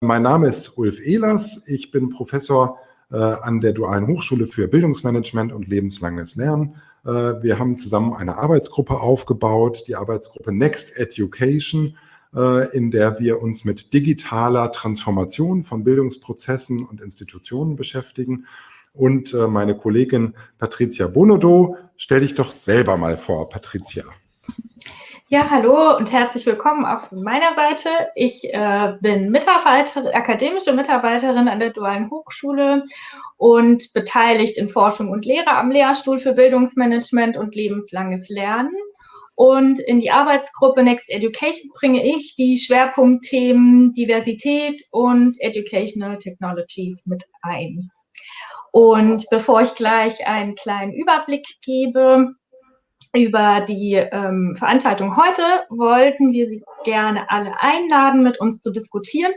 mein Name ist Ulf Ehlers. Ich bin Professor äh, an der Dualen Hochschule für Bildungsmanagement und lebenslanges Lernen. Äh, wir haben zusammen eine Arbeitsgruppe aufgebaut, die Arbeitsgruppe Next Education, äh, in der wir uns mit digitaler Transformation von Bildungsprozessen und Institutionen beschäftigen. Und äh, meine Kollegin Patricia Bonodo, stell dich doch selber mal vor, Patricia. Ja, hallo und herzlich willkommen auch von meiner Seite. Ich äh, bin Mitarbeiter, akademische Mitarbeiterin an der Dualen Hochschule und beteiligt in Forschung und Lehre am Lehrstuhl für Bildungsmanagement und lebenslanges Lernen. Und in die Arbeitsgruppe Next Education bringe ich die Schwerpunktthemen Diversität und Educational Technologies mit ein. Und bevor ich gleich einen kleinen Überblick gebe, über die ähm, Veranstaltung heute wollten wir Sie gerne alle einladen, mit uns zu diskutieren.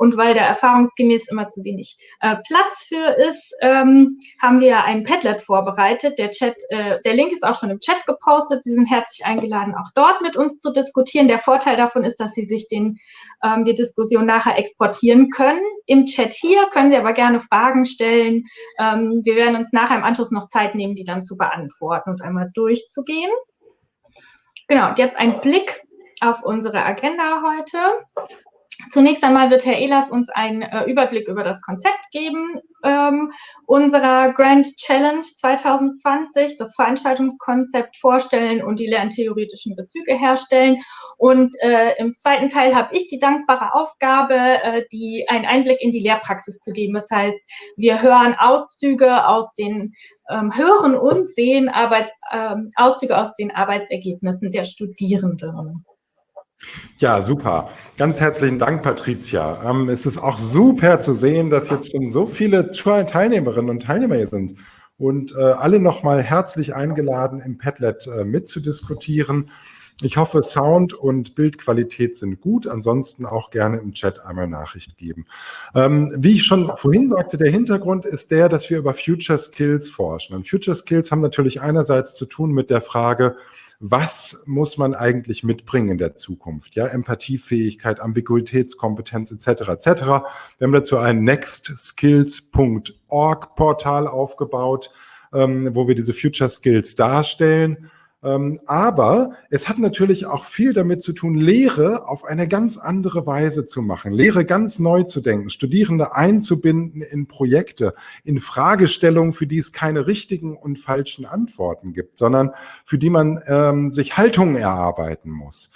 Und weil da erfahrungsgemäß immer zu wenig äh, Platz für ist, ähm, haben wir ein Padlet vorbereitet. Der Chat, äh, der Link ist auch schon im Chat gepostet. Sie sind herzlich eingeladen, auch dort mit uns zu diskutieren. Der Vorteil davon ist, dass Sie sich den, ähm, die Diskussion nachher exportieren können. Im Chat hier können Sie aber gerne Fragen stellen. Ähm, wir werden uns nachher im Anschluss noch Zeit nehmen, die dann zu beantworten und einmal durchzugehen. Genau, und jetzt ein Blick auf unsere Agenda heute. Zunächst einmal wird Herr Ehlers uns einen äh, Überblick über das Konzept geben ähm, unserer Grand Challenge 2020, das Veranstaltungskonzept vorstellen und die lerntheoretischen Bezüge herstellen. Und äh, im zweiten Teil habe ich die dankbare Aufgabe, äh, die, einen Einblick in die Lehrpraxis zu geben. Das heißt, wir hören Auszüge aus den ähm, hören und sehen Arbeits, ähm, Auszüge aus den Arbeitsergebnissen der Studierenden. Ja, super. Ganz herzlichen Dank, Patricia. Ähm, es ist auch super zu sehen, dass jetzt schon so viele Teilnehmerinnen und Teilnehmer hier sind und äh, alle nochmal herzlich eingeladen, im Padlet äh, mitzudiskutieren. Ich hoffe, Sound und Bildqualität sind gut. Ansonsten auch gerne im Chat einmal Nachricht geben. Ähm, wie ich schon vorhin sagte, der Hintergrund ist der, dass wir über Future Skills forschen. Und Future Skills haben natürlich einerseits zu tun mit der Frage, was muss man eigentlich mitbringen in der Zukunft? Ja, Empathiefähigkeit, Ambiguitätskompetenz etc. etc. Wir haben dazu ein nextskills.org Portal aufgebaut, ähm, wo wir diese Future Skills darstellen aber es hat natürlich auch viel damit zu tun, Lehre auf eine ganz andere Weise zu machen, Lehre ganz neu zu denken, Studierende einzubinden in Projekte, in Fragestellungen, für die es keine richtigen und falschen Antworten gibt, sondern für die man ähm, sich Haltungen erarbeiten muss.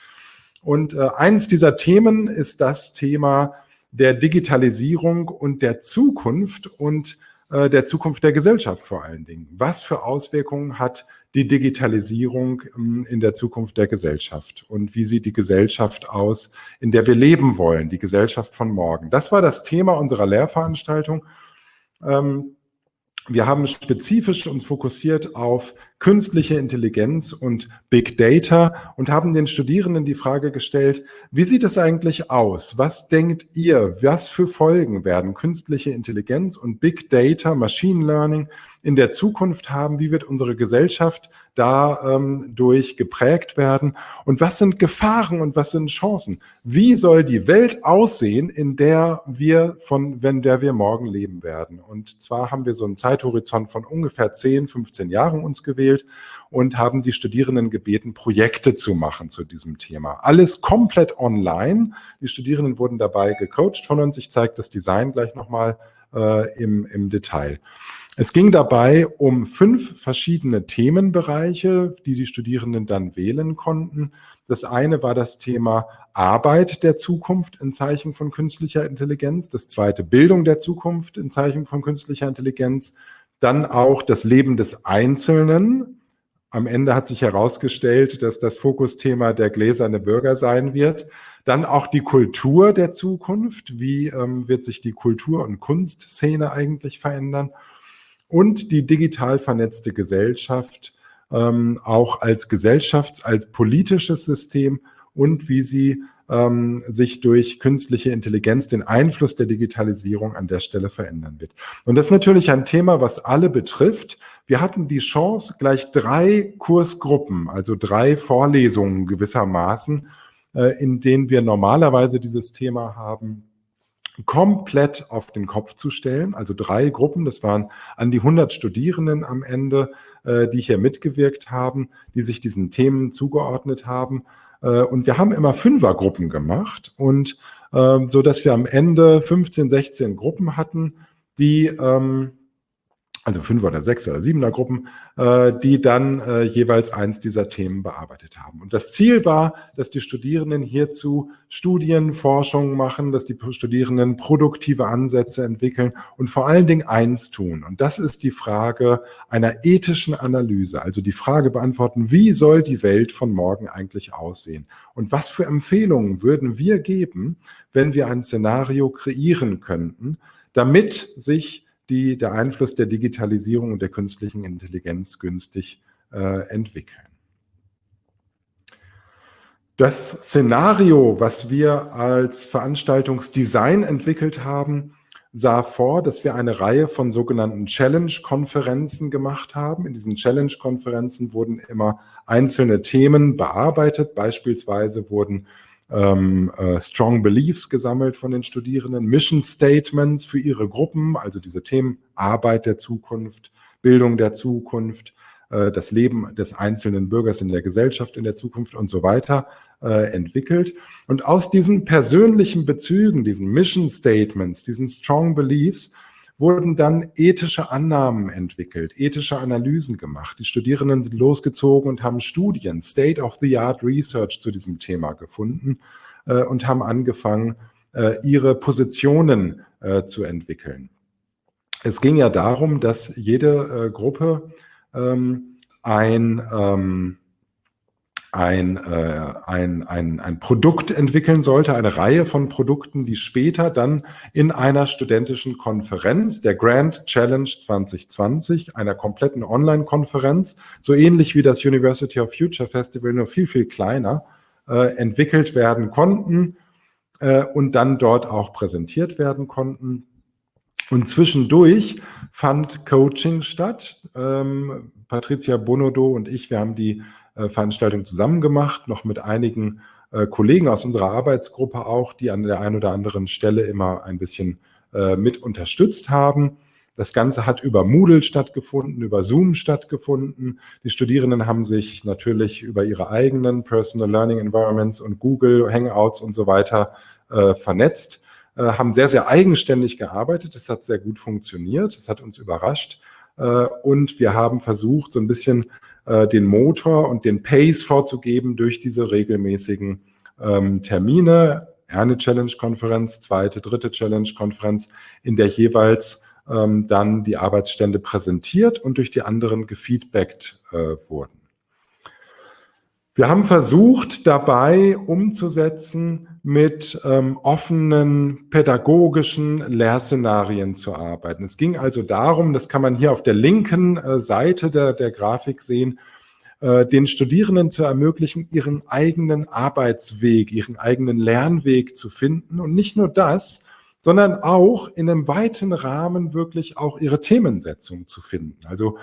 Und äh, eins dieser Themen ist das Thema der Digitalisierung und der Zukunft und äh, der Zukunft der Gesellschaft vor allen Dingen. Was für Auswirkungen hat die Digitalisierung ähm, in der Zukunft der Gesellschaft und wie sieht die Gesellschaft aus, in der wir leben wollen, die Gesellschaft von morgen. Das war das Thema unserer Lehrveranstaltung. Ähm, wir haben spezifisch uns fokussiert auf künstliche Intelligenz und Big Data und haben den Studierenden die Frage gestellt, wie sieht es eigentlich aus? Was denkt ihr, was für Folgen werden künstliche Intelligenz und Big Data, Machine Learning in der Zukunft haben? Wie wird unsere Gesellschaft da ähm, durch geprägt werden? Und was sind Gefahren und was sind Chancen? Wie soll die Welt aussehen, in der wir von, wenn der wir morgen leben werden? Und zwar haben wir so einen Zeithorizont von ungefähr 10, 15 Jahren uns gewählt und haben die Studierenden gebeten, Projekte zu machen zu diesem Thema. Alles komplett online. Die Studierenden wurden dabei gecoacht von uns. Ich zeige das Design gleich nochmal äh, im, im Detail. Es ging dabei um fünf verschiedene Themenbereiche, die die Studierenden dann wählen konnten. Das eine war das Thema Arbeit der Zukunft in Zeichen von künstlicher Intelligenz. Das zweite Bildung der Zukunft in Zeichen von künstlicher Intelligenz. Dann auch das Leben des Einzelnen. Am Ende hat sich herausgestellt, dass das Fokusthema der gläserne Bürger sein wird. Dann auch die Kultur der Zukunft. Wie ähm, wird sich die Kultur- und Kunstszene eigentlich verändern? Und die digital vernetzte Gesellschaft ähm, auch als Gesellschafts-, als politisches System und wie sie ähm, sich durch künstliche Intelligenz den Einfluss der Digitalisierung an der Stelle verändern wird. Und das ist natürlich ein Thema, was alle betrifft. Wir hatten die Chance, gleich drei Kursgruppen, also drei Vorlesungen gewissermaßen, äh, in denen wir normalerweise dieses Thema haben, komplett auf den Kopf zu stellen. Also drei Gruppen, das waren an die 100 Studierenden am Ende, äh, die hier mitgewirkt haben, die sich diesen Themen zugeordnet haben. Äh, und wir haben immer Fünfergruppen gemacht und äh, so, dass wir am Ende 15, 16 Gruppen hatten, die ähm, also fünf oder sechs oder siebener Gruppen, äh, die dann äh, jeweils eins dieser Themen bearbeitet haben. Und das Ziel war, dass die Studierenden hierzu Studien, Forschung machen, dass die Studierenden produktive Ansätze entwickeln und vor allen Dingen eins tun. Und das ist die Frage einer ethischen Analyse, also die Frage beantworten, wie soll die Welt von morgen eigentlich aussehen? Und was für Empfehlungen würden wir geben, wenn wir ein Szenario kreieren könnten, damit sich die der Einfluss der Digitalisierung und der künstlichen Intelligenz günstig äh, entwickeln. Das Szenario, was wir als Veranstaltungsdesign entwickelt haben, sah vor, dass wir eine Reihe von sogenannten Challenge-Konferenzen gemacht haben. In diesen Challenge-Konferenzen wurden immer einzelne Themen bearbeitet. Beispielsweise wurden ähm, äh, Strong Beliefs gesammelt von den Studierenden, Mission Statements für ihre Gruppen, also diese Themen Arbeit der Zukunft, Bildung der Zukunft, äh, das Leben des einzelnen Bürgers in der Gesellschaft in der Zukunft und so weiter äh, entwickelt. Und aus diesen persönlichen Bezügen, diesen Mission Statements, diesen Strong Beliefs, wurden dann ethische Annahmen entwickelt, ethische Analysen gemacht. Die Studierenden sind losgezogen und haben Studien, State-of-the-Art Research zu diesem Thema gefunden äh, und haben angefangen, äh, ihre Positionen äh, zu entwickeln. Es ging ja darum, dass jede äh, Gruppe ähm, ein ähm, ein, äh, ein, ein, ein Produkt entwickeln sollte, eine Reihe von Produkten, die später dann in einer studentischen Konferenz, der Grand Challenge 2020, einer kompletten Online-Konferenz, so ähnlich wie das University of Future Festival, nur viel, viel kleiner, äh, entwickelt werden konnten äh, und dann dort auch präsentiert werden konnten. Und zwischendurch fand Coaching statt. Ähm, Patricia Bonodo und ich, wir haben die Veranstaltung zusammen gemacht, noch mit einigen äh, Kollegen aus unserer Arbeitsgruppe auch, die an der einen oder anderen Stelle immer ein bisschen äh, mit unterstützt haben. Das Ganze hat über Moodle stattgefunden, über Zoom stattgefunden. Die Studierenden haben sich natürlich über ihre eigenen Personal Learning Environments und Google Hangouts und so weiter äh, vernetzt, äh, haben sehr, sehr eigenständig gearbeitet. Das hat sehr gut funktioniert. Das hat uns überrascht. Äh, und wir haben versucht, so ein bisschen äh, den Motor und den Pace vorzugeben durch diese regelmäßigen ähm, Termine. Eine Challenge-Konferenz, zweite, dritte Challenge-Konferenz, in der jeweils ähm, dann die Arbeitsstände präsentiert und durch die anderen gefeedbackt äh, wurden. Wir haben versucht, dabei umzusetzen, mit ähm, offenen pädagogischen Lehrszenarien zu arbeiten. Es ging also darum, das kann man hier auf der linken äh, Seite der, der Grafik sehen, äh, den Studierenden zu ermöglichen, ihren eigenen Arbeitsweg, ihren eigenen Lernweg zu finden. Und nicht nur das, sondern auch in einem weiten Rahmen wirklich auch ihre Themensetzung zu finden. Also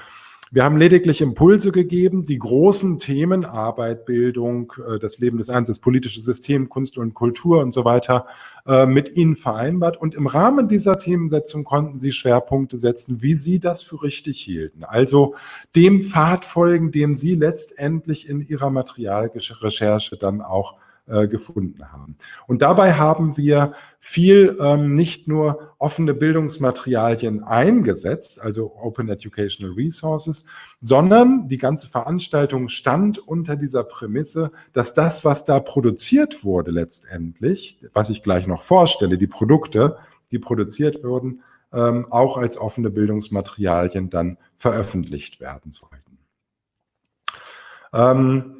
wir haben lediglich Impulse gegeben, die großen Themen Arbeit, Bildung, äh, das Leben des Einzelnen, das politische System, Kunst und Kultur und so weiter äh, mit ihnen vereinbart. Und im Rahmen dieser Themensetzung konnten sie Schwerpunkte setzen, wie sie das für richtig hielten. Also dem Pfad folgen, dem sie letztendlich in ihrer Materialrecherche dann auch äh, gefunden haben. Und dabei haben wir viel ähm, nicht nur offene Bildungsmaterialien eingesetzt, also Open Educational Resources, sondern die ganze Veranstaltung stand unter dieser Prämisse, dass das, was da produziert wurde letztendlich, was ich gleich noch vorstelle, die Produkte, die produziert wurden, ähm, auch als offene Bildungsmaterialien dann veröffentlicht werden sollten. Ähm,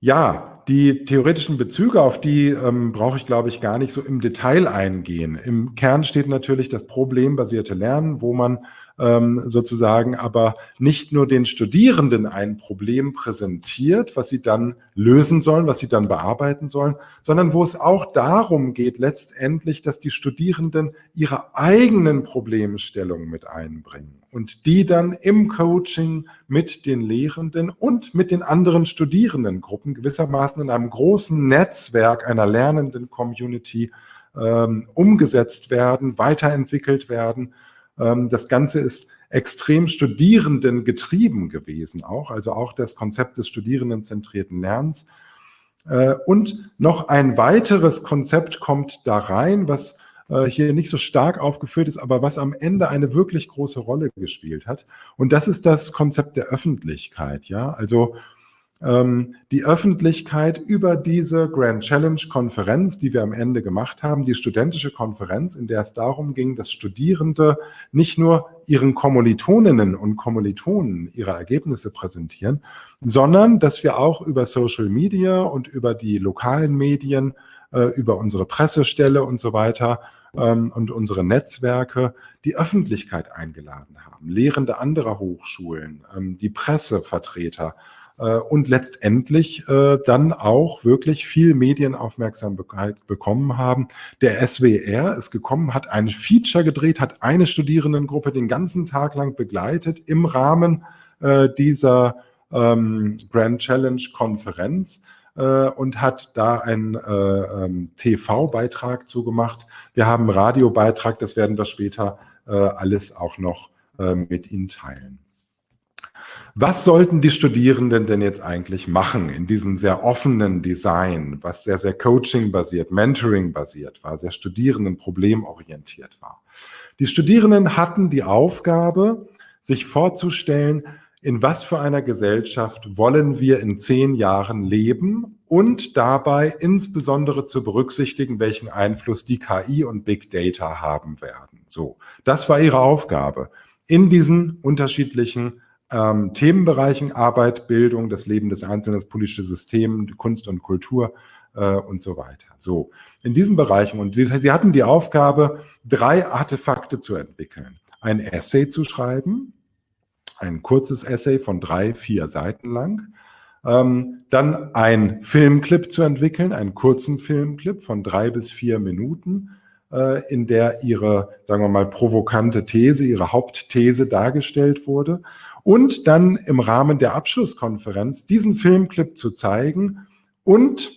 ja, die theoretischen Bezüge, auf die ähm, brauche ich, glaube ich, gar nicht so im Detail eingehen. Im Kern steht natürlich das problembasierte Lernen, wo man ähm, sozusagen aber nicht nur den Studierenden ein Problem präsentiert, was sie dann lösen sollen, was sie dann bearbeiten sollen, sondern wo es auch darum geht, letztendlich, dass die Studierenden ihre eigenen Problemstellungen mit einbringen und die dann im Coaching mit den Lehrenden und mit den anderen Studierendengruppen gewissermaßen in einem großen Netzwerk einer lernenden Community ähm, umgesetzt werden, weiterentwickelt werden. Ähm, das Ganze ist extrem Studierenden getrieben gewesen auch, also auch das Konzept des studierendenzentrierten Lernens. Äh, und noch ein weiteres Konzept kommt da rein, was äh, hier nicht so stark aufgeführt ist, aber was am Ende eine wirklich große Rolle gespielt hat. Und das ist das Konzept der Öffentlichkeit. Ja, also ähm, die Öffentlichkeit über diese Grand Challenge Konferenz, die wir am Ende gemacht haben, die studentische Konferenz, in der es darum ging, dass Studierende nicht nur ihren Kommilitoninnen und Kommilitonen ihre Ergebnisse präsentieren, sondern dass wir auch über Social Media und über die lokalen Medien, äh, über unsere Pressestelle und so weiter ähm, und unsere Netzwerke die Öffentlichkeit eingeladen haben, Lehrende anderer Hochschulen, ähm, die Pressevertreter, äh, und letztendlich äh, dann auch wirklich viel Medienaufmerksamkeit bekommen haben. Der SWR ist gekommen, hat ein Feature gedreht, hat eine Studierendengruppe den ganzen Tag lang begleitet im Rahmen äh, dieser ähm, Grand Challenge Konferenz und hat da einen äh, ähm, TV-Beitrag zugemacht. Wir haben einen Radiobeitrag, das werden wir später äh, alles auch noch äh, mit Ihnen teilen. Was sollten die Studierenden denn jetzt eigentlich machen in diesem sehr offenen Design, was sehr, sehr Coaching-basiert, Mentoring-basiert war, sehr Studierenden-problemorientiert war? Die Studierenden hatten die Aufgabe, sich vorzustellen, in was für einer Gesellschaft wollen wir in zehn Jahren leben und dabei insbesondere zu berücksichtigen, welchen Einfluss die KI und Big Data haben werden. So, das war ihre Aufgabe in diesen unterschiedlichen ähm, Themenbereichen Arbeit, Bildung, das Leben des Einzelnen, das politische System, Kunst und Kultur äh, und so weiter. So, in diesen Bereichen. Und sie, sie hatten die Aufgabe, drei Artefakte zu entwickeln. Ein Essay zu schreiben, ein kurzes Essay von drei, vier Seiten lang. Ähm, dann ein Filmclip zu entwickeln, einen kurzen Filmclip von drei bis vier Minuten, äh, in der ihre, sagen wir mal, provokante These, ihre Hauptthese dargestellt wurde und dann im Rahmen der Abschlusskonferenz diesen Filmclip zu zeigen und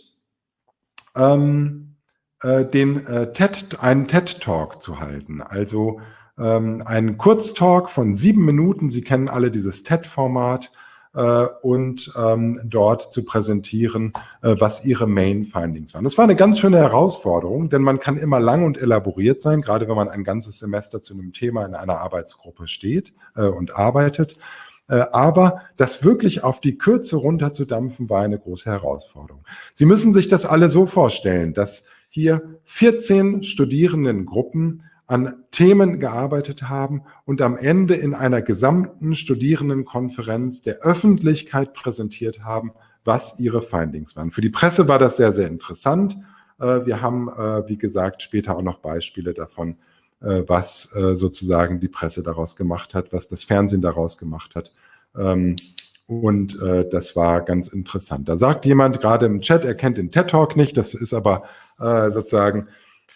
ähm, äh, den äh, TED, einen TED-Talk zu halten. Also ähm, einen Kurztalk von sieben Minuten. Sie kennen alle dieses TED-Format äh, und ähm, dort zu präsentieren, äh, was ihre Main Findings waren. Das war eine ganz schöne Herausforderung, denn man kann immer lang und elaboriert sein, gerade wenn man ein ganzes Semester zu einem Thema in einer Arbeitsgruppe steht äh, und arbeitet. Äh, aber das wirklich auf die Kürze runterzudampfen, war eine große Herausforderung. Sie müssen sich das alle so vorstellen, dass hier 14 Studierendengruppen an Themen gearbeitet haben und am Ende in einer gesamten Studierendenkonferenz der Öffentlichkeit präsentiert haben, was ihre Findings waren. Für die Presse war das sehr, sehr interessant. Äh, wir haben, äh, wie gesagt, später auch noch Beispiele davon, äh, was sozusagen die Presse daraus gemacht hat, was das Fernsehen daraus gemacht hat. Ähm, und das war ganz interessant. Da sagt jemand gerade im Chat, er kennt den TED Talk nicht, das ist aber sozusagen äh,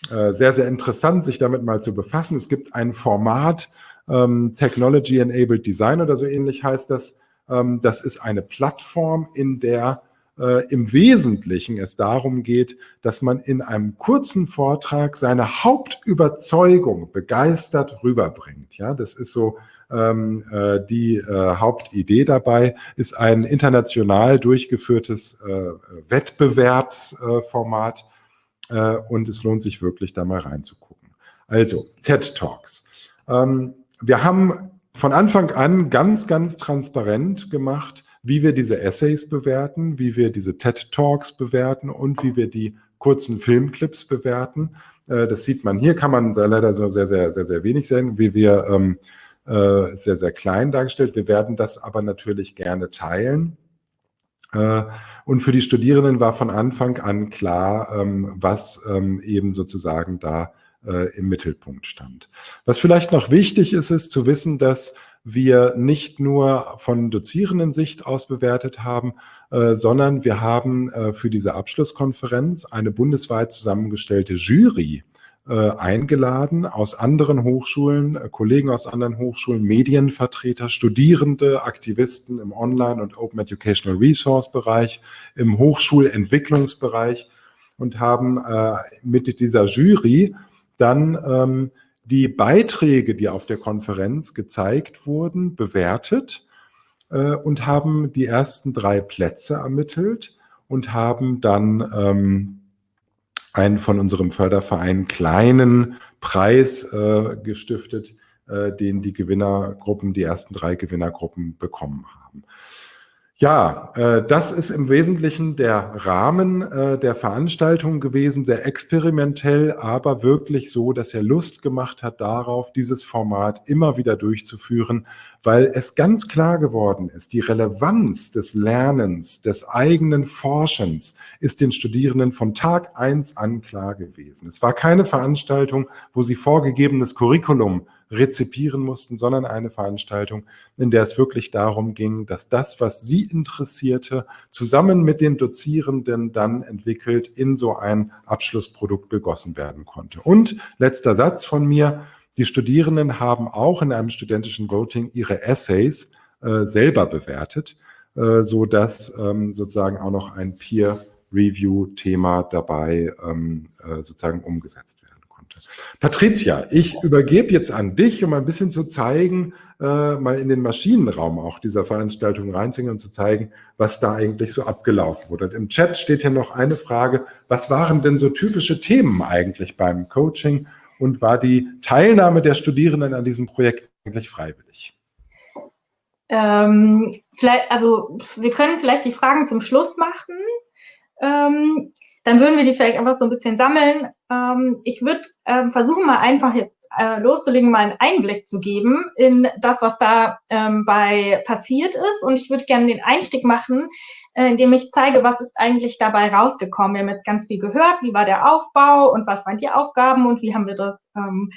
sehr, sehr interessant, sich damit mal zu befassen. Es gibt ein Format, ähm, Technology Enabled Design oder so ähnlich heißt das. Ähm, das ist eine Plattform, in der äh, im Wesentlichen es darum geht, dass man in einem kurzen Vortrag seine Hauptüberzeugung begeistert rüberbringt. Ja, das ist so ähm, äh, die äh, Hauptidee dabei, ist ein international durchgeführtes äh, Wettbewerbsformat, äh, und es lohnt sich wirklich, da mal reinzugucken. Also, TED Talks. Ähm, wir haben von Anfang an ganz, ganz transparent gemacht, wie wir diese Essays bewerten, wie wir diese TED Talks bewerten und wie wir die kurzen Filmclips bewerten. Äh, das sieht man hier, kann man leider so sehr, sehr, sehr, sehr wenig sehen, wie wir ähm, äh, sehr, sehr klein dargestellt. Wir werden das aber natürlich gerne teilen. Äh, und für die Studierenden war von Anfang an klar, ähm, was ähm, eben sozusagen da äh, im Mittelpunkt stand. Was vielleicht noch wichtig ist, ist zu wissen, dass wir nicht nur von dozierenden Sicht aus bewertet haben, äh, sondern wir haben für diese Abschlusskonferenz eine bundesweit zusammengestellte Jury äh, eingeladen aus anderen Hochschulen, äh, Kollegen aus anderen Hochschulen, Medienvertreter, Studierende, Aktivisten im Online- und Open Educational Resource Bereich, im Hochschulentwicklungsbereich und haben äh, mit dieser Jury dann ähm, die Beiträge, die auf der Konferenz gezeigt wurden, bewertet äh, und haben die ersten drei Plätze ermittelt und haben dann ähm, einen von unserem Förderverein kleinen Preis äh, gestiftet, äh, den die Gewinnergruppen, die ersten drei Gewinnergruppen bekommen haben. Ja, äh, das ist im Wesentlichen der Rahmen äh, der Veranstaltung gewesen, sehr experimentell, aber wirklich so, dass er Lust gemacht hat darauf, dieses Format immer wieder durchzuführen, weil es ganz klar geworden ist, die Relevanz des Lernens, des eigenen Forschens ist den Studierenden von Tag eins an klar gewesen. Es war keine Veranstaltung, wo sie vorgegebenes Curriculum rezipieren mussten, sondern eine Veranstaltung, in der es wirklich darum ging, dass das, was sie interessierte, zusammen mit den Dozierenden dann entwickelt in so ein Abschlussprodukt gegossen werden konnte. Und letzter Satz von mir, die Studierenden haben auch in einem studentischen Voting ihre Essays äh, selber bewertet, äh, so dass ähm, sozusagen auch noch ein Peer-Review-Thema dabei ähm, äh, sozusagen umgesetzt wird. Patricia, ich übergebe jetzt an dich, um ein bisschen zu zeigen, äh, mal in den Maschinenraum auch dieser Veranstaltung reinzugehen und zu zeigen, was da eigentlich so abgelaufen wurde. Und Im Chat steht hier noch eine Frage, was waren denn so typische Themen eigentlich beim Coaching und war die Teilnahme der Studierenden an diesem Projekt eigentlich freiwillig? Ähm, also wir können vielleicht die Fragen zum Schluss machen. Ähm, dann würden wir die vielleicht einfach so ein bisschen sammeln. Ähm, ich würde ähm, versuchen, mal einfach jetzt äh, loszulegen, mal einen Einblick zu geben in das, was da ähm, bei passiert ist. Und ich würde gerne den Einstieg machen, äh, indem ich zeige, was ist eigentlich dabei rausgekommen. Wir haben jetzt ganz viel gehört, wie war der Aufbau und was waren die Aufgaben und wie haben wir das ähm,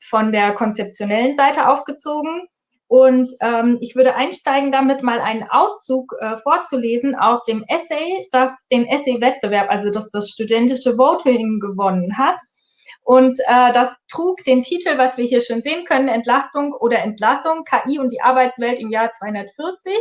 von der konzeptionellen Seite aufgezogen. Und ähm, ich würde einsteigen, damit mal einen Auszug äh, vorzulesen aus dem Essay, das den Essay-Wettbewerb, also das das studentische Voting gewonnen hat. Und äh, das trug den Titel, was wir hier schon sehen können, Entlastung oder Entlassung, KI und die Arbeitswelt im Jahr 240.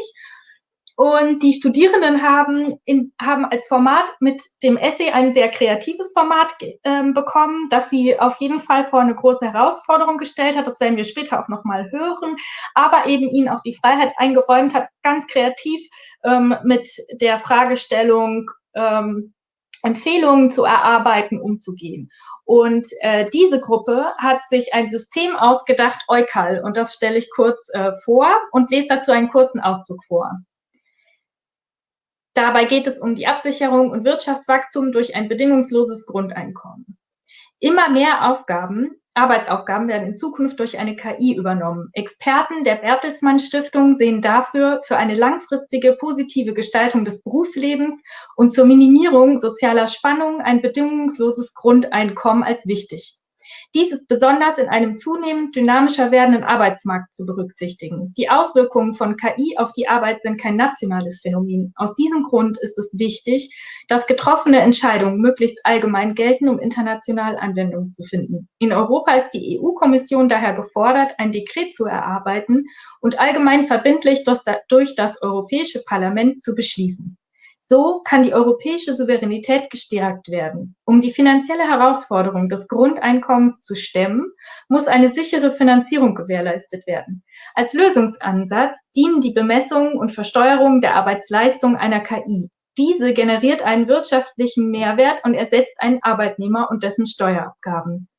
Und die Studierenden haben, in, haben als Format mit dem Essay ein sehr kreatives Format äh, bekommen, das sie auf jeden Fall vor eine große Herausforderung gestellt hat. Das werden wir später auch nochmal hören. Aber eben ihnen auch die Freiheit eingeräumt hat, ganz kreativ ähm, mit der Fragestellung ähm, Empfehlungen zu erarbeiten, umzugehen. Und äh, diese Gruppe hat sich ein System ausgedacht, Eukal, und das stelle ich kurz äh, vor und lese dazu einen kurzen Auszug vor. Dabei geht es um die Absicherung und Wirtschaftswachstum durch ein bedingungsloses Grundeinkommen. Immer mehr Aufgaben, Arbeitsaufgaben werden in Zukunft durch eine KI übernommen. Experten der Bertelsmann Stiftung sehen dafür für eine langfristige positive Gestaltung des Berufslebens und zur Minimierung sozialer Spannungen ein bedingungsloses Grundeinkommen als wichtig. Dies ist besonders in einem zunehmend dynamischer werdenden Arbeitsmarkt zu berücksichtigen. Die Auswirkungen von KI auf die Arbeit sind kein nationales Phänomen. Aus diesem Grund ist es wichtig, dass getroffene Entscheidungen möglichst allgemein gelten, um international Anwendung zu finden. In Europa ist die EU-Kommission daher gefordert, ein Dekret zu erarbeiten und allgemein verbindlich durch das Europäische Parlament zu beschließen. So kann die europäische Souveränität gestärkt werden. Um die finanzielle Herausforderung des Grundeinkommens zu stemmen, muss eine sichere Finanzierung gewährleistet werden. Als Lösungsansatz dienen die Bemessungen und Versteuerung der Arbeitsleistung einer KI. Diese generiert einen wirtschaftlichen Mehrwert und ersetzt einen Arbeitnehmer und dessen Steuerabgaben.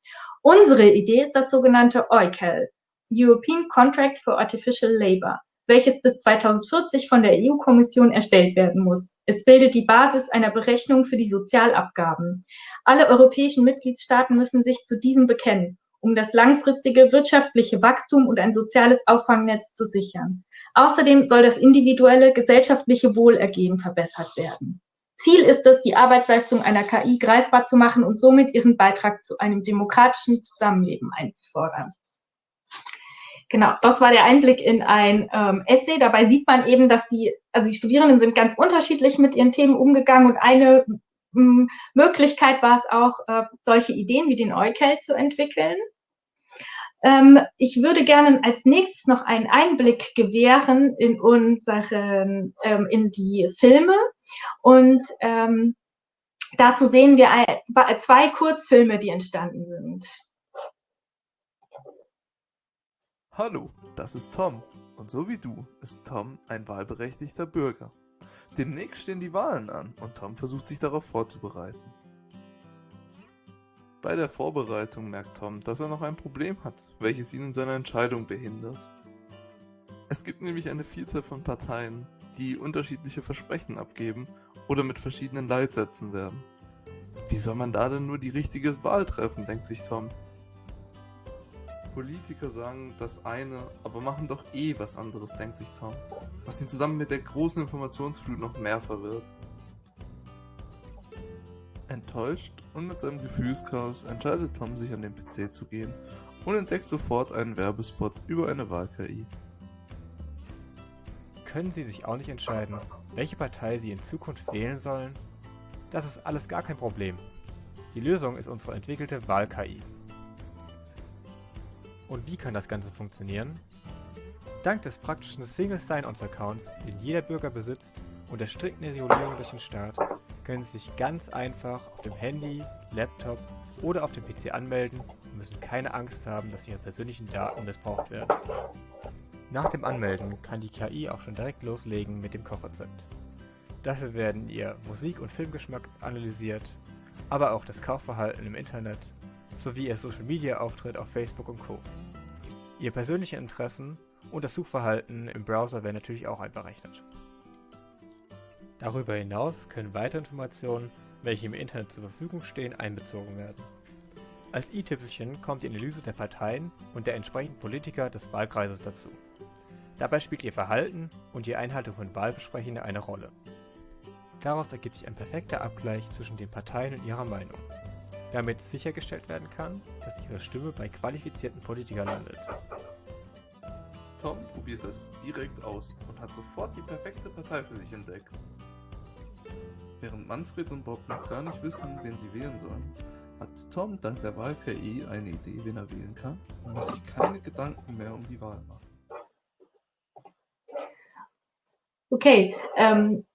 Unsere Idee ist das sogenannte EUCAL, European Contract for Artificial Labour welches bis 2040 von der EU-Kommission erstellt werden muss. Es bildet die Basis einer Berechnung für die Sozialabgaben. Alle europäischen Mitgliedstaaten müssen sich zu diesem bekennen, um das langfristige wirtschaftliche Wachstum und ein soziales Auffangnetz zu sichern. Außerdem soll das individuelle gesellschaftliche Wohlergehen verbessert werden. Ziel ist es, die Arbeitsleistung einer KI greifbar zu machen und somit ihren Beitrag zu einem demokratischen Zusammenleben einzufordern. Genau, das war der Einblick in ein ähm, Essay. Dabei sieht man eben, dass die, also die Studierenden sind ganz unterschiedlich mit ihren Themen umgegangen und eine m, Möglichkeit war es auch, äh, solche Ideen wie den Eukel zu entwickeln. Ähm, ich würde gerne als nächstes noch einen Einblick gewähren in unseren, ähm, in die Filme und ähm, dazu sehen wir zwei Kurzfilme, die entstanden sind. Hallo, das ist Tom. Und so wie du ist Tom ein wahlberechtigter Bürger. Demnächst stehen die Wahlen an und Tom versucht sich darauf vorzubereiten. Bei der Vorbereitung merkt Tom, dass er noch ein Problem hat, welches ihn in seiner Entscheidung behindert. Es gibt nämlich eine Vielzahl von Parteien, die unterschiedliche Versprechen abgeben oder mit verschiedenen Leitsätzen werden. Wie soll man da denn nur die richtige Wahl treffen, denkt sich Tom. Politiker sagen das eine, aber machen doch eh was anderes, denkt sich Tom. Was ihn zusammen mit der großen Informationsflut noch mehr verwirrt. Enttäuscht und mit seinem Gefühlschaos entscheidet Tom sich an den PC zu gehen und entdeckt sofort einen Werbespot über eine Wahl-KI. Können Sie sich auch nicht entscheiden, welche Partei Sie in Zukunft wählen sollen? Das ist alles gar kein Problem. Die Lösung ist unsere entwickelte Wahl-KI. Und wie kann das Ganze funktionieren? Dank des praktischen Single Sign-On-Accounts, den jeder Bürger besitzt, und der strikten Regulierung durch den Staat, können Sie sich ganz einfach auf dem Handy, Laptop oder auf dem PC anmelden und müssen keine Angst haben, dass Ihre persönlichen Daten missbraucht werden. Nach dem Anmelden kann die KI auch schon direkt loslegen mit dem Kochrezept. Dafür werden Ihr Musik- und Filmgeschmack analysiert, aber auch das Kaufverhalten im Internet sowie Ihr Social-Media-Auftritt auf Facebook und Co. Ihr persönliche Interessen und das Suchverhalten im Browser werden natürlich auch einberechnet. Darüber hinaus können weitere Informationen, welche im Internet zur Verfügung stehen, einbezogen werden. Als i-Tüpfelchen kommt die Analyse der Parteien und der entsprechenden Politiker des Wahlkreises dazu. Dabei spielt ihr Verhalten und die Einhaltung von Wahlbesprechungen eine Rolle. Daraus ergibt sich ein perfekter Abgleich zwischen den Parteien und ihrer Meinung damit sichergestellt werden kann, dass ihre Stimme bei qualifizierten Politikern landet. Tom probiert das direkt aus und hat sofort die perfekte Partei für sich entdeckt. Während Manfred und Bob noch gar nicht wissen, wen sie wählen sollen, hat Tom dank der Wahl-KI eine Idee, wen er wählen kann und muss sich keine Gedanken mehr um die Wahl machen. Okay, ähm,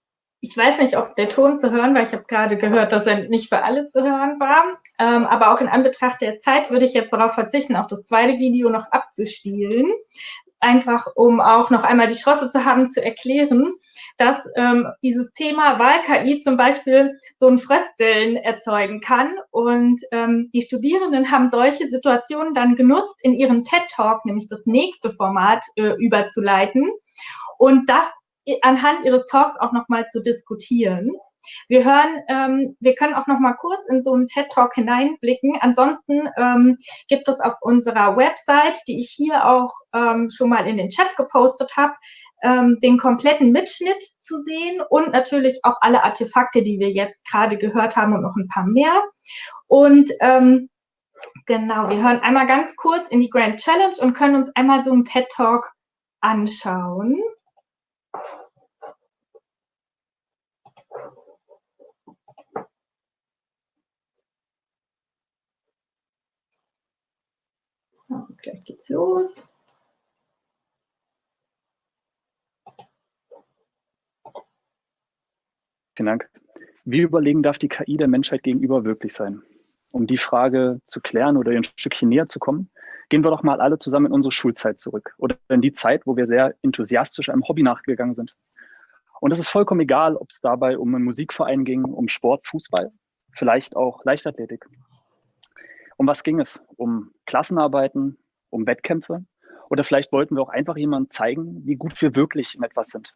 ich weiß nicht, ob der Ton zu hören war. Ich habe gerade gehört, dass er nicht für alle zu hören war. Ähm, aber auch in Anbetracht der Zeit würde ich jetzt darauf verzichten, auch das zweite Video noch abzuspielen. Einfach, um auch noch einmal die Chance zu haben, zu erklären, dass ähm, dieses Thema Wahl-KI zum Beispiel so ein Frösteln erzeugen kann. Und ähm, die Studierenden haben solche Situationen dann genutzt, in ihren TED-Talk, nämlich das nächste Format, äh, überzuleiten. Und das anhand ihres Talks auch nochmal zu diskutieren. Wir hören, ähm, wir können auch noch mal kurz in so einen TED Talk hineinblicken. Ansonsten ähm, gibt es auf unserer Website, die ich hier auch ähm, schon mal in den Chat gepostet habe, ähm, den kompletten Mitschnitt zu sehen und natürlich auch alle Artefakte, die wir jetzt gerade gehört haben und noch ein paar mehr. Und ähm, genau, wir hören einmal ganz kurz in die Grand Challenge und können uns einmal so einen TED Talk anschauen. So, gleich geht's los. Vielen Dank. Wie überlegen darf die KI der Menschheit gegenüber wirklich sein? Um die Frage zu klären oder ein Stückchen näher zu kommen, gehen wir doch mal alle zusammen in unsere Schulzeit zurück oder in die Zeit, wo wir sehr enthusiastisch einem Hobby nachgegangen sind. Und es ist vollkommen egal, ob es dabei um einen Musikverein ging, um Sport, Fußball, vielleicht auch Leichtathletik. Um was ging es? Um Klassenarbeiten, um Wettkämpfe? Oder vielleicht wollten wir auch einfach jemandem zeigen, wie gut wir wirklich in etwas sind.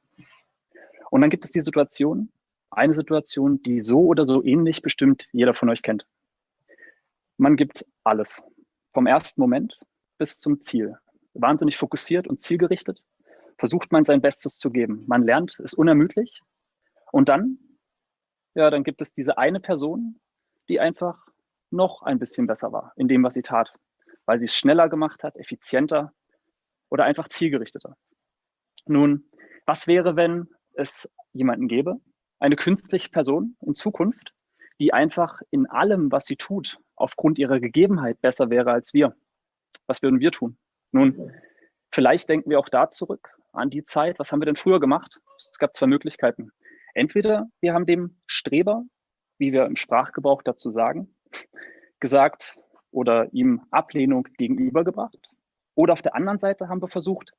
Und dann gibt es die Situation, eine Situation, die so oder so ähnlich bestimmt jeder von euch kennt. Man gibt alles. Vom ersten Moment bis zum Ziel. Wahnsinnig fokussiert und zielgerichtet versucht man sein Bestes zu geben. Man lernt, ist unermüdlich. Und dann, ja, dann gibt es diese eine Person, die einfach noch ein bisschen besser war in dem, was sie tat, weil sie es schneller gemacht hat, effizienter oder einfach zielgerichteter. Nun, was wäre, wenn es jemanden gäbe, eine künstliche Person in Zukunft, die einfach in allem, was sie tut, aufgrund ihrer Gegebenheit besser wäre als wir? Was würden wir tun? Nun, vielleicht denken wir auch da zurück an die Zeit. Was haben wir denn früher gemacht? Es gab zwei Möglichkeiten. Entweder wir haben dem Streber wie wir im Sprachgebrauch dazu sagen, gesagt oder ihm Ablehnung gegenübergebracht. Oder auf der anderen Seite haben wir versucht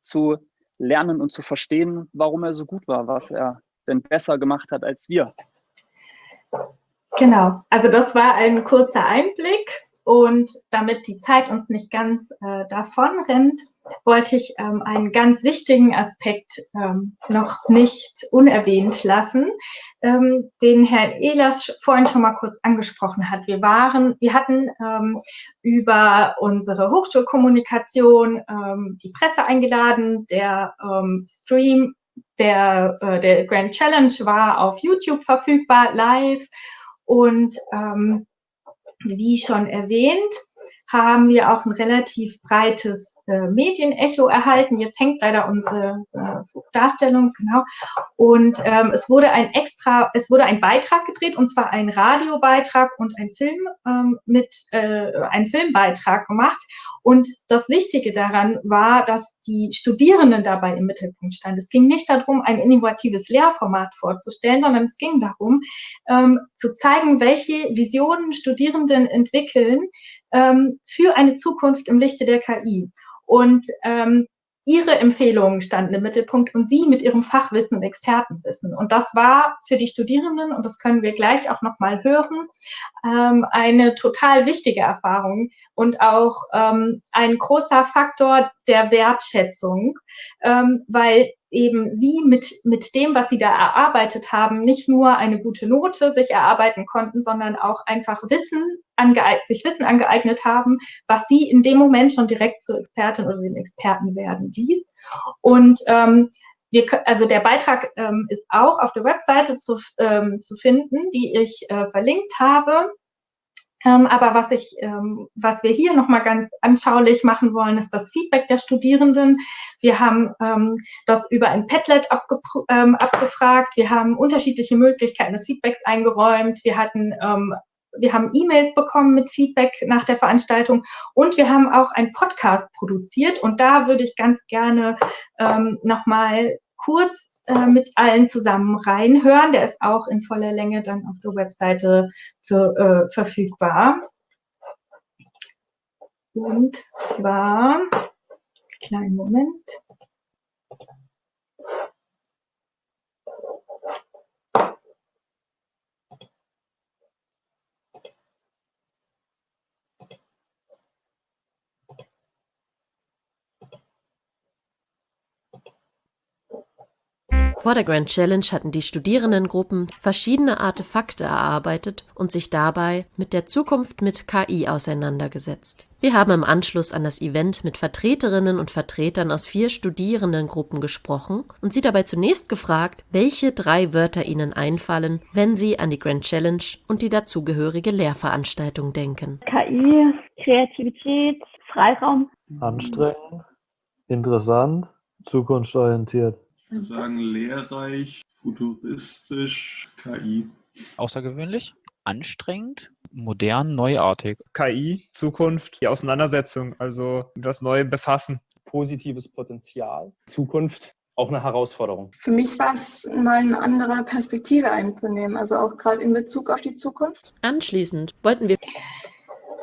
zu lernen und zu verstehen, warum er so gut war, was er denn besser gemacht hat als wir. Genau, also das war ein kurzer Einblick und damit die Zeit uns nicht ganz äh, davon rennt, wollte ich ähm, einen ganz wichtigen Aspekt ähm, noch nicht unerwähnt lassen, ähm, den Herr Ehlers vorhin schon mal kurz angesprochen hat. Wir waren, wir hatten ähm, über unsere Hochschulkommunikation ähm, die Presse eingeladen. Der ähm, Stream der, äh, der Grand Challenge war auf YouTube verfügbar, live. Und ähm, wie schon erwähnt, haben wir auch ein relativ breites äh, Medienecho erhalten. Jetzt hängt leider unsere äh, Darstellung, genau. Und ähm, es wurde ein extra, es wurde ein Beitrag gedreht, und zwar ein Radiobeitrag und ein Film ähm, mit äh, ein Filmbeitrag gemacht. Und das Wichtige daran war, dass die Studierenden dabei im Mittelpunkt standen. Es ging nicht darum, ein innovatives Lehrformat vorzustellen, sondern es ging darum, ähm, zu zeigen, welche Visionen Studierenden entwickeln ähm, für eine Zukunft im Lichte der KI. Und ähm, ihre Empfehlungen standen im Mittelpunkt und sie mit ihrem Fachwissen und Expertenwissen. Und das war für die Studierenden, und das können wir gleich auch nochmal hören, ähm, eine total wichtige Erfahrung und auch ähm, ein großer Faktor der Wertschätzung, ähm, weil eben sie mit, mit dem, was sie da erarbeitet haben, nicht nur eine gute Note sich erarbeiten konnten, sondern auch einfach Wissen angeeignet, sich Wissen angeeignet haben, was sie in dem Moment schon direkt zur Expertin oder dem Experten werden ließ. Und ähm, wir, also der Beitrag ähm, ist auch auf der Webseite zu, ähm, zu finden, die ich äh, verlinkt habe. Ähm, aber was ich, ähm, was wir hier nochmal ganz anschaulich machen wollen, ist das Feedback der Studierenden. Wir haben ähm, das über ein Padlet abge ähm, abgefragt. Wir haben unterschiedliche Möglichkeiten des Feedbacks eingeräumt. Wir hatten ähm, wir haben E-Mails bekommen mit Feedback nach der Veranstaltung und wir haben auch einen Podcast produziert und da würde ich ganz gerne ähm, nochmal kurz äh, mit allen zusammen reinhören. Der ist auch in voller Länge dann auf der Webseite zu, äh, verfügbar. Und zwar, kleinen Moment. Vor der Grand Challenge hatten die Studierendengruppen verschiedene Artefakte erarbeitet und sich dabei mit der Zukunft mit KI auseinandergesetzt. Wir haben im Anschluss an das Event mit Vertreterinnen und Vertretern aus vier Studierendengruppen gesprochen und sie dabei zunächst gefragt, welche drei Wörter ihnen einfallen, wenn sie an die Grand Challenge und die dazugehörige Lehrveranstaltung denken. KI, Kreativität, Freiraum. Anstrengend, interessant, zukunftsorientiert. Ich würde sagen, lehrreich, futuristisch, KI. Außergewöhnlich, anstrengend, modern, neuartig. KI, Zukunft, die Auseinandersetzung, also das Neue befassen. Positives Potenzial, Zukunft, auch eine Herausforderung. Für mich war es mal eine andere Perspektive einzunehmen, also auch gerade in Bezug auf die Zukunft. Anschließend wollten wir.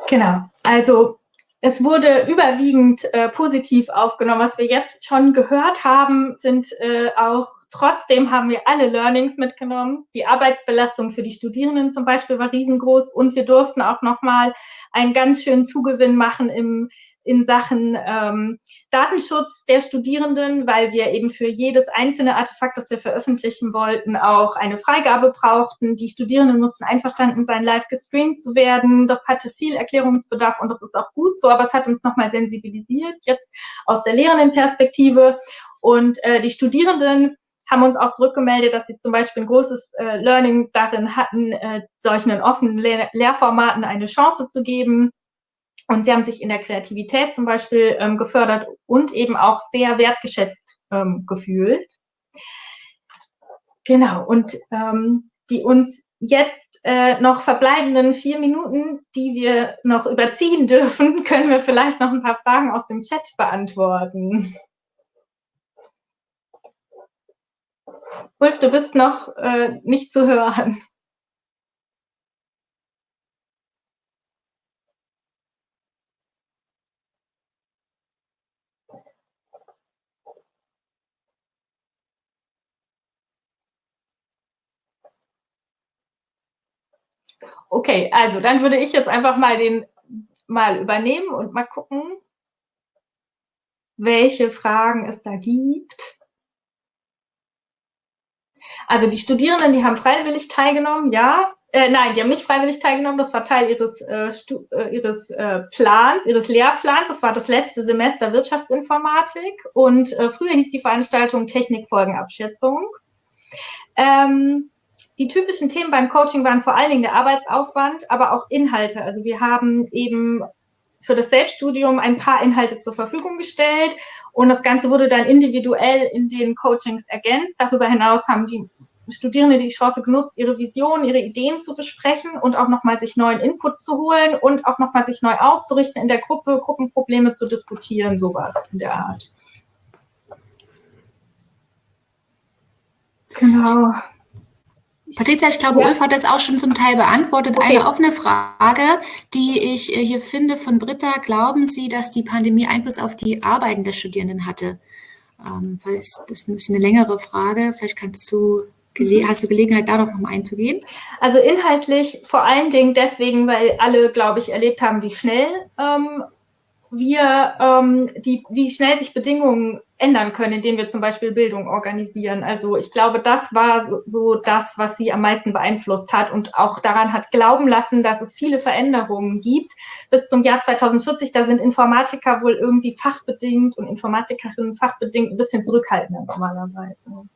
Genau, also es wurde überwiegend äh, positiv aufgenommen. Was wir jetzt schon gehört haben, sind äh, auch trotzdem haben wir alle Learnings mitgenommen. Die Arbeitsbelastung für die Studierenden zum Beispiel war riesengroß und wir durften auch nochmal einen ganz schönen Zugewinn machen im in Sachen ähm, Datenschutz der Studierenden, weil wir eben für jedes einzelne Artefakt, das wir veröffentlichen wollten, auch eine Freigabe brauchten. Die Studierenden mussten einverstanden sein, live gestreamt zu werden. Das hatte viel Erklärungsbedarf und das ist auch gut so, aber es hat uns nochmal sensibilisiert, jetzt aus der Lehrendenperspektive. Und äh, die Studierenden haben uns auch zurückgemeldet, dass sie zum Beispiel ein großes äh, Learning darin hatten, äh, solchen offenen Lehr Lehrformaten eine Chance zu geben und sie haben sich in der Kreativität zum Beispiel ähm, gefördert und eben auch sehr wertgeschätzt ähm, gefühlt. Genau, und ähm, die uns jetzt äh, noch verbleibenden vier Minuten, die wir noch überziehen dürfen, können wir vielleicht noch ein paar Fragen aus dem Chat beantworten. Wolf, du bist noch äh, nicht zu hören. Okay, also dann würde ich jetzt einfach mal den mal übernehmen und mal gucken, welche Fragen es da gibt. Also die Studierenden, die haben freiwillig teilgenommen, ja. Äh, nein, die haben nicht freiwillig teilgenommen, das war Teil ihres, äh, äh, äh, Plans, ihres Lehrplans. Das war das letzte Semester Wirtschaftsinformatik und äh, früher hieß die Veranstaltung Technikfolgenabschätzung. Ähm, die typischen Themen beim Coaching waren vor allen Dingen der Arbeitsaufwand, aber auch Inhalte. Also wir haben eben für das Selbststudium ein paar Inhalte zur Verfügung gestellt und das Ganze wurde dann individuell in den Coachings ergänzt. Darüber hinaus haben die Studierende die Chance genutzt, ihre Vision, ihre Ideen zu besprechen und auch nochmal sich neuen Input zu holen und auch nochmal sich neu auszurichten in der Gruppe, Gruppenprobleme zu diskutieren, sowas in der Art. Genau. Patricia, ich glaube, ja. Ulf hat das auch schon zum Teil beantwortet. Okay. Eine offene Frage, die ich äh, hier finde von Britta. Glauben Sie, dass die Pandemie Einfluss auf die Arbeiten der Studierenden hatte? Ähm, das ist ein bisschen eine längere Frage. Vielleicht kannst du, mhm. hast du Gelegenheit, da noch mal einzugehen? Also inhaltlich vor allen Dingen deswegen, weil alle, glaube ich, erlebt haben, wie schnell ähm, wir, ähm, die, wie schnell sich Bedingungen ändern können, indem wir zum Beispiel Bildung organisieren. Also ich glaube, das war so, so das, was sie am meisten beeinflusst hat und auch daran hat glauben lassen, dass es viele Veränderungen gibt. Bis zum Jahr 2040, da sind Informatiker wohl irgendwie fachbedingt und Informatikerinnen fachbedingt ein bisschen zurückhaltender normalerweise.